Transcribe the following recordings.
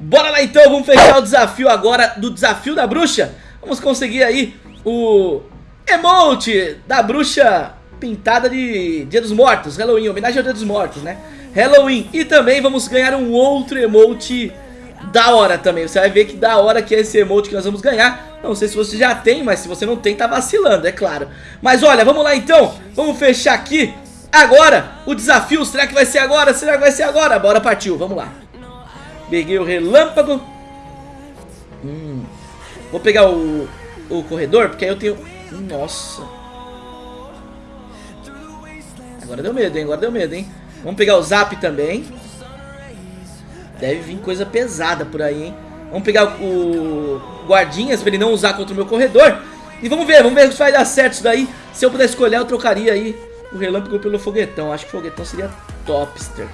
Bora lá então, vamos fechar o desafio agora do desafio da bruxa. Vamos conseguir aí o emote da bruxa pintada de Dia dos Mortos, Halloween, homenagem ao Dia dos Mortos, né? Halloween. E também vamos ganhar um outro emote da hora também. Você vai ver que da hora que é esse emote que nós vamos ganhar. Não sei se você já tem, mas se você não tem, tá vacilando, é claro. Mas olha, vamos lá então. Vamos fechar aqui agora o desafio. Será que vai ser agora? Será que vai ser agora? Bora, partiu, vamos lá. Peguei o relâmpago. Hum. Vou pegar o, o corredor, porque aí eu tenho... Nossa. Agora deu medo, hein? Agora deu medo, hein? Vamos pegar o zap também. Deve vir coisa pesada por aí, hein? Vamos pegar o guardinhas pra ele não usar contra o meu corredor. E vamos ver, vamos ver se vai dar certo isso daí. Se eu pudesse escolher, eu trocaria aí o relâmpago pelo foguetão. Acho que o foguetão seria topster.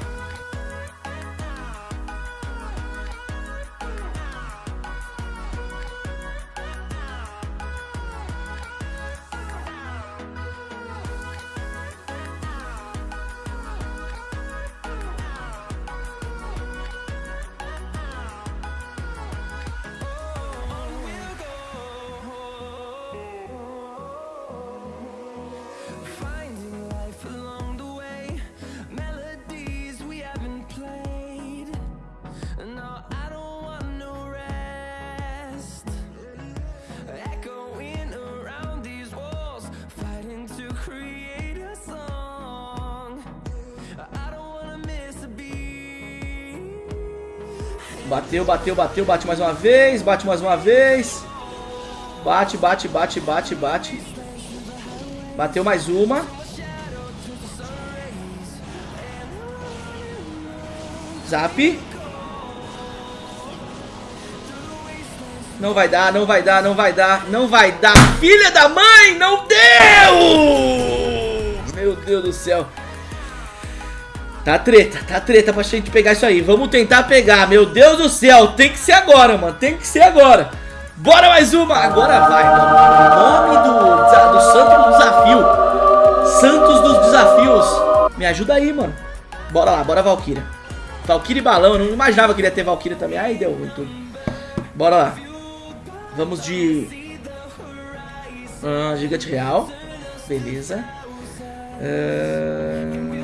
Bateu, bateu, bateu, bate mais uma vez, bate mais uma vez. Bate, bate, bate, bate, bate. Bateu mais uma. Zap. Não vai dar, não vai dar, não vai dar, não vai dar. Filha da mãe, não deu! Meu Deus do céu. Tá treta, tá treta pra gente pegar isso aí. Vamos tentar pegar, meu Deus do céu. Tem que ser agora, mano. Tem que ser agora. Bora mais uma. Agora vai, mano. nome do, do santo do desafio. Santos dos desafios. Me ajuda aí, mano. Bora lá, bora Valkyria. Valkyria e balão. Eu não imaginava que ia ter Valkyria também. Aí deu ruim tudo. Bora lá. Vamos de... Uh, gigante real. Beleza. Uh...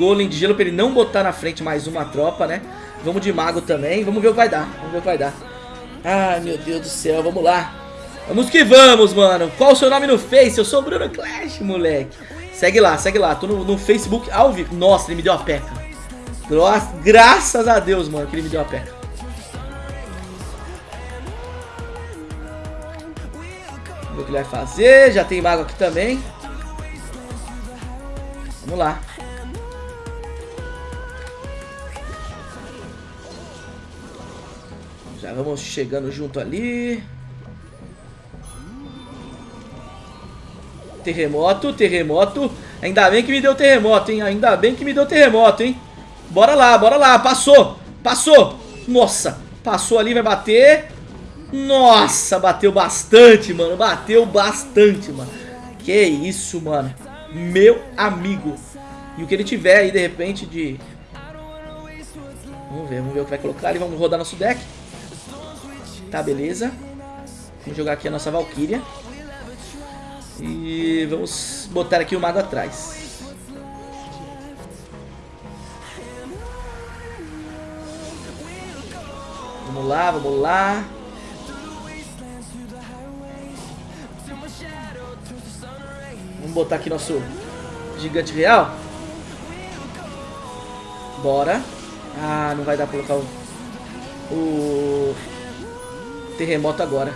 Golem de gelo pra ele não botar na frente mais uma tropa, né? Vamos de mago também. Vamos ver o que vai dar. Vamos ver o que vai dar. Ai, meu Deus do céu. Vamos lá. Vamos que vamos, mano. Qual o seu nome no Face? Eu sou Bruno Clash, moleque. Segue lá, segue lá. Tô no, no Facebook ao vivo. Nossa, ele me deu a peca. Graças a Deus, mano, que ele me deu a peca. Vamos ver o que ele vai fazer. Já tem mago aqui também. Vamos lá. Já vamos chegando junto ali. Terremoto, terremoto. Ainda bem que me deu terremoto, hein? Ainda bem que me deu terremoto, hein? Bora lá, bora lá. Passou, passou. Nossa, passou ali, vai bater. Nossa, bateu bastante, mano. Bateu bastante, mano. Que isso, mano. Meu amigo. E o que ele tiver aí, de repente, de... Vamos ver, vamos ver o que vai colocar. E vamos rodar nosso deck. Tá, beleza. Vamos jogar aqui a nossa Valkyria. E vamos botar aqui o mago atrás. Vamos lá, vamos lá. Vamos botar aqui nosso gigante real. Bora. Ah, não vai dar pra colocar o... O terremoto agora.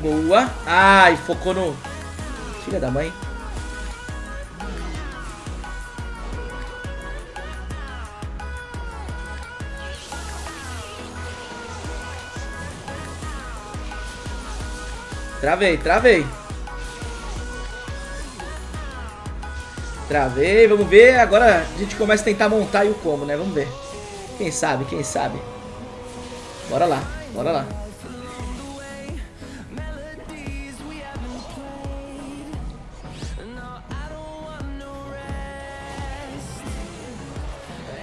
Boa. Ai, focou no... Filha da mãe. Travei, travei. Travei, vamos ver. Agora a gente começa a tentar montar o como, né? Vamos ver. Quem sabe, quem sabe. Bora lá. Bora lá.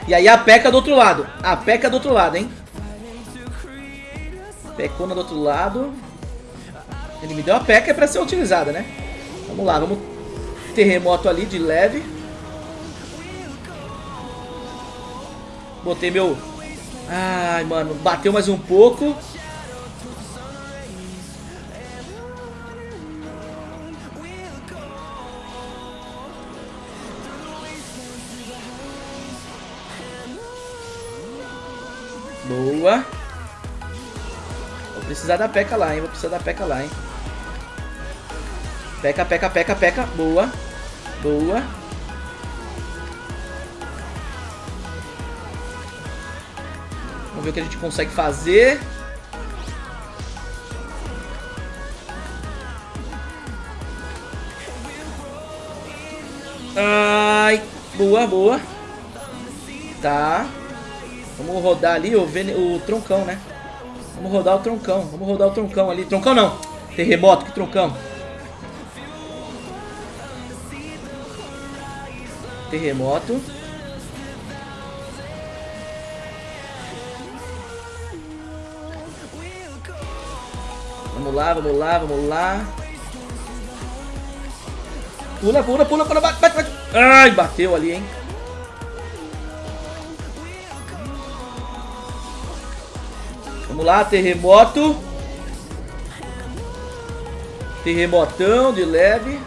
E aí a peca do outro lado. A peca do outro lado, hein? Pecona do outro lado. Ele me deu a peca é pra ser utilizada, né? Vamos lá, vamos... Terremoto ali de leve. Botei meu... Ai, mano, bateu mais um pouco. Boa. Vou precisar da peca lá, hein? Vou precisar da peca lá, hein? Peca, peca, peca, peca. Boa. Boa. Vamos ver o que a gente consegue fazer. Ai. Boa, boa. Tá. Vamos rodar ali o, vene... o troncão, né? Vamos rodar o troncão. Vamos rodar o troncão ali. Troncão não. Terremoto, que troncão. Terremoto. Vamos lá, vamos lá, vamos lá. Pula, pula, pula, pula, bate, bate, bate. Ai, bateu ali, hein. Vamos lá, terremoto. Terremotão de leve.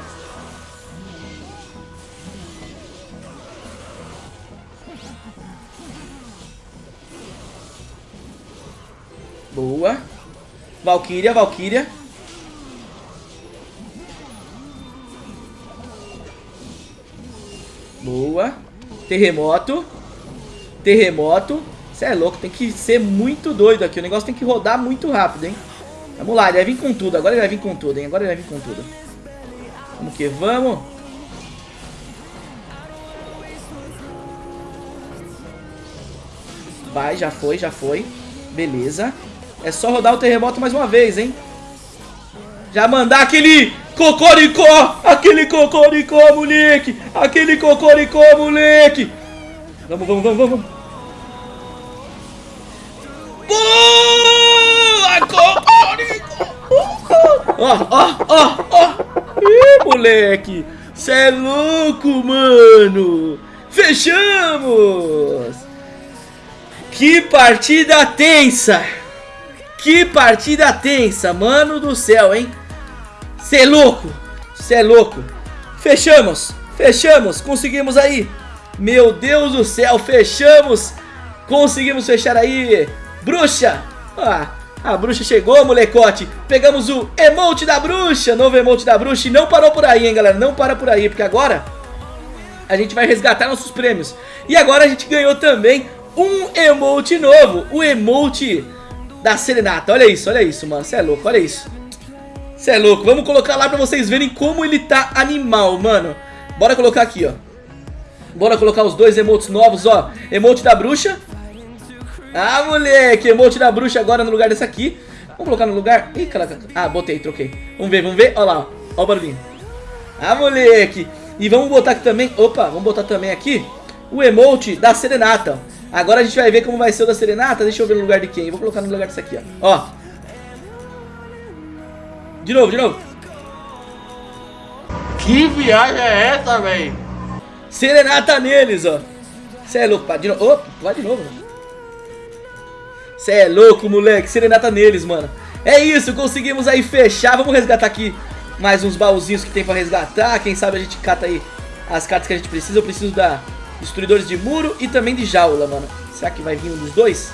Boa. Valkyria, Valkyria. Boa. Terremoto. Terremoto. Você é louco, tem que ser muito doido aqui. O negócio tem que rodar muito rápido, hein? Vamos lá, ele vai vir com tudo. Agora ele vai vir com tudo, hein? Agora ele vai vir com tudo. Vamos que vamos. Vai, já foi, já foi. Beleza. É só rodar o terremoto mais uma vez, hein? Já mandar aquele cocoricó! Aquele cocoricó, moleque! Aquele cocoricó, moleque! Vamos, vamos, vamos, vamos. Boa, cocoricó! Ó, ó, ó, ó! Ih, moleque! Cê é louco, mano! Fechamos! Que partida tensa! Que partida tensa, mano do céu, hein? Cê é louco, cê é louco. Fechamos, fechamos, conseguimos aí. Meu Deus do céu, fechamos. Conseguimos fechar aí. Bruxa, ah, a bruxa chegou, molecote. Pegamos o emote da bruxa, novo emote da bruxa. E não parou por aí, hein, galera, não para por aí, porque agora a gente vai resgatar nossos prêmios. E agora a gente ganhou também um emote novo, o emote da serenata. Olha isso, olha isso, mano. Você é louco, olha isso. Você é louco. Vamos colocar lá pra vocês verem como ele tá animal, mano. Bora colocar aqui, ó. Bora colocar os dois emotes novos, ó. Emote da bruxa. Ah, moleque. Emote da bruxa agora no lugar desse aqui. Vamos colocar no lugar... Ih, caraca. Ah, botei, troquei. Vamos ver, vamos ver. Olha lá, ó. Ó o barulhinho. Ah, moleque. E vamos botar aqui também... Opa, vamos botar também aqui o emote da serenata, ó. Agora a gente vai ver como vai ser o da Serenata. Deixa eu ver no lugar de quem. Eu vou colocar no lugar desse aqui, ó. Ó. De novo, de novo. Que viagem é essa, velho? Serenata neles, ó. Você é louco, pá. De novo. Opa, vai de novo. Você é louco, moleque. Serenata neles, mano. É isso, conseguimos aí fechar. Vamos resgatar aqui mais uns baúzinhos que tem pra resgatar. Quem sabe a gente cata aí as cartas que a gente precisa. Eu preciso da Destruidores de muro e também de jaula, mano. Será que vai vir um dos dois?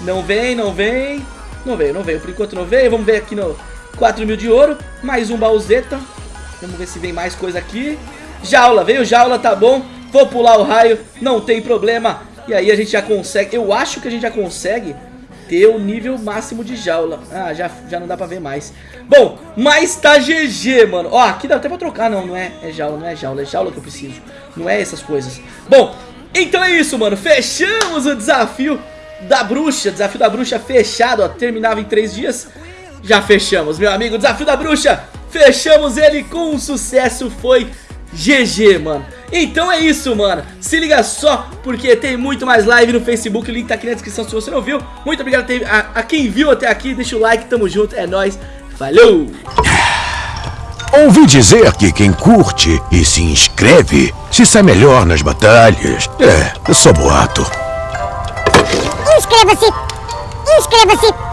Não vem, não vem. Não veio, não veio. Por enquanto não veio. Vamos ver aqui no 4 mil de ouro. Mais um baúzeta. Vamos ver se vem mais coisa aqui. Jaula, veio jaula, tá bom. Vou pular o raio, não tem problema. E aí a gente já consegue, eu acho que a gente já consegue ter o nível máximo de jaula. Ah, já, já não dá pra ver mais. Bom, mas tá GG, mano. Ó, aqui dá até pra trocar. Não, não é, é jaula, não é jaula. É jaula que eu preciso. Não é essas coisas. Bom, então é isso, mano. Fechamos o desafio da bruxa. Desafio da bruxa fechado, ó. Terminava em três dias. Já fechamos, meu amigo. Desafio da bruxa. Fechamos ele com sucesso. Foi GG, mano. Então é isso, mano. Se liga só, porque tem muito mais live no Facebook. O link tá aqui na descrição se você não viu. Muito obrigado a, a quem viu até aqui. Deixa o like, tamo junto. É nóis. Falou! Ouvi dizer que quem curte e se inscreve se sai melhor nas batalhas. É, só boato. Inscreva-se! Inscreva-se!